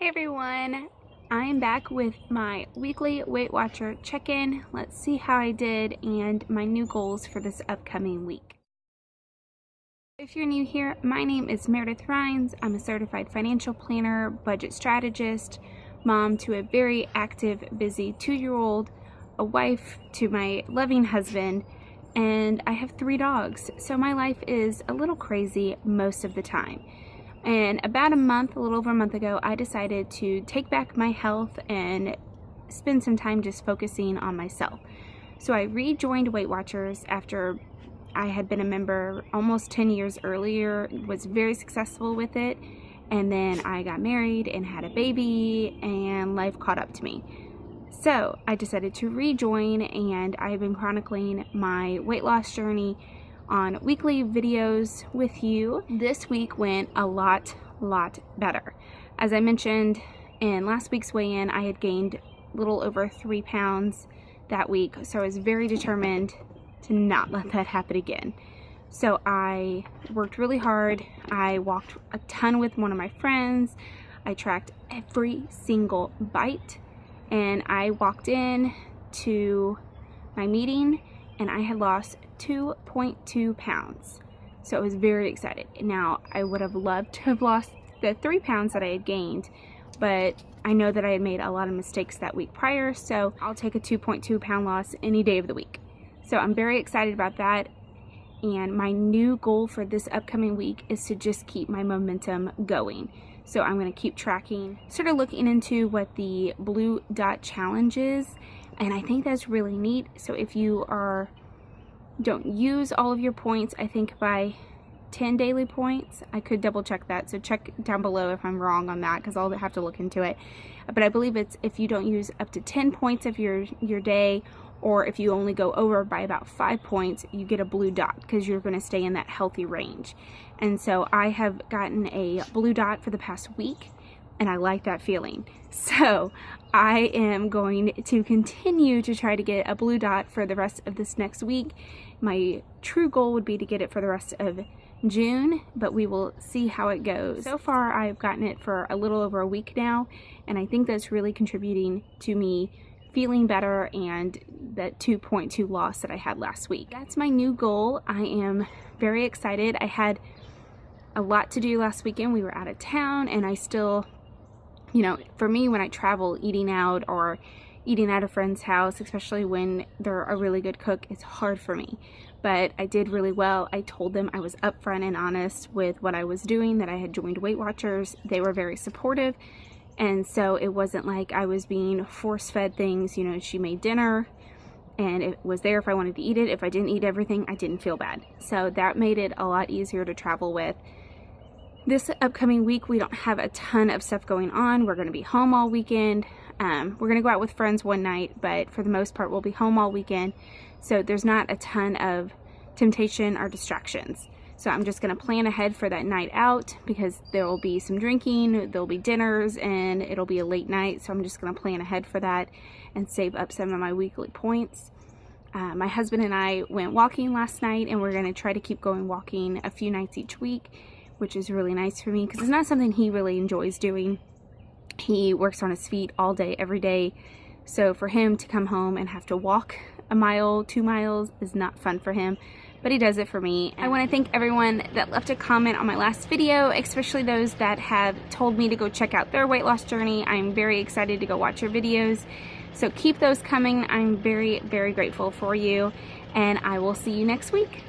Hey everyone, I'm back with my weekly Weight Watcher check-in. Let's see how I did and my new goals for this upcoming week. If you're new here, my name is Meredith Rhines. I'm a certified financial planner, budget strategist, mom to a very active, busy two-year-old, a wife to my loving husband, and I have three dogs. So my life is a little crazy most of the time. And about a month, a little over a month ago, I decided to take back my health and spend some time just focusing on myself. So I rejoined Weight Watchers after I had been a member almost 10 years earlier, was very successful with it, and then I got married and had a baby and life caught up to me. So I decided to rejoin and I've been chronicling my weight loss journey on weekly videos with you. This week went a lot, lot better. As I mentioned in last week's weigh-in, I had gained a little over three pounds that week, so I was very determined to not let that happen again. So I worked really hard. I walked a ton with one of my friends. I tracked every single bite and I walked in to my meeting and I had lost 2.2 pounds. So I was very excited. Now, I would have loved to have lost the three pounds that I had gained, but I know that I had made a lot of mistakes that week prior, so I'll take a 2.2 pound loss any day of the week. So I'm very excited about that. And my new goal for this upcoming week is to just keep my momentum going. So I'm gonna keep tracking, sort of looking into what the blue dot challenge is and I think that's really neat. So if you are don't use all of your points, I think by 10 daily points, I could double check that. So check down below if I'm wrong on that because I'll have to look into it. But I believe it's if you don't use up to 10 points of your, your day or if you only go over by about five points, you get a blue dot because you're going to stay in that healthy range. And so I have gotten a blue dot for the past week and I like that feeling. So I am going to continue to try to get a blue dot for the rest of this next week. My true goal would be to get it for the rest of June, but we will see how it goes. So far, I've gotten it for a little over a week now, and I think that's really contributing to me feeling better and that 2.2 loss that I had last week. That's my new goal. I am very excited. I had a lot to do last weekend. We were out of town and I still you know, for me when I travel, eating out or eating at a friend's house, especially when they're a really good cook, it's hard for me. But I did really well. I told them I was upfront and honest with what I was doing, that I had joined Weight Watchers. They were very supportive. And so it wasn't like I was being force fed things. You know, she made dinner and it was there if I wanted to eat it. If I didn't eat everything, I didn't feel bad. So that made it a lot easier to travel with. This upcoming week, we don't have a ton of stuff going on. We're going to be home all weekend. Um, we're going to go out with friends one night, but for the most part, we'll be home all weekend. So there's not a ton of temptation or distractions. So I'm just going to plan ahead for that night out because there will be some drinking, there'll be dinners, and it'll be a late night. So I'm just going to plan ahead for that and save up some of my weekly points. Uh, my husband and I went walking last night and we're going to try to keep going walking a few nights each week which is really nice for me because it's not something he really enjoys doing. He works on his feet all day, every day. So for him to come home and have to walk a mile, two miles is not fun for him, but he does it for me. I want to thank everyone that left a comment on my last video, especially those that have told me to go check out their weight loss journey. I'm very excited to go watch your videos. So keep those coming. I'm very, very grateful for you, and I will see you next week.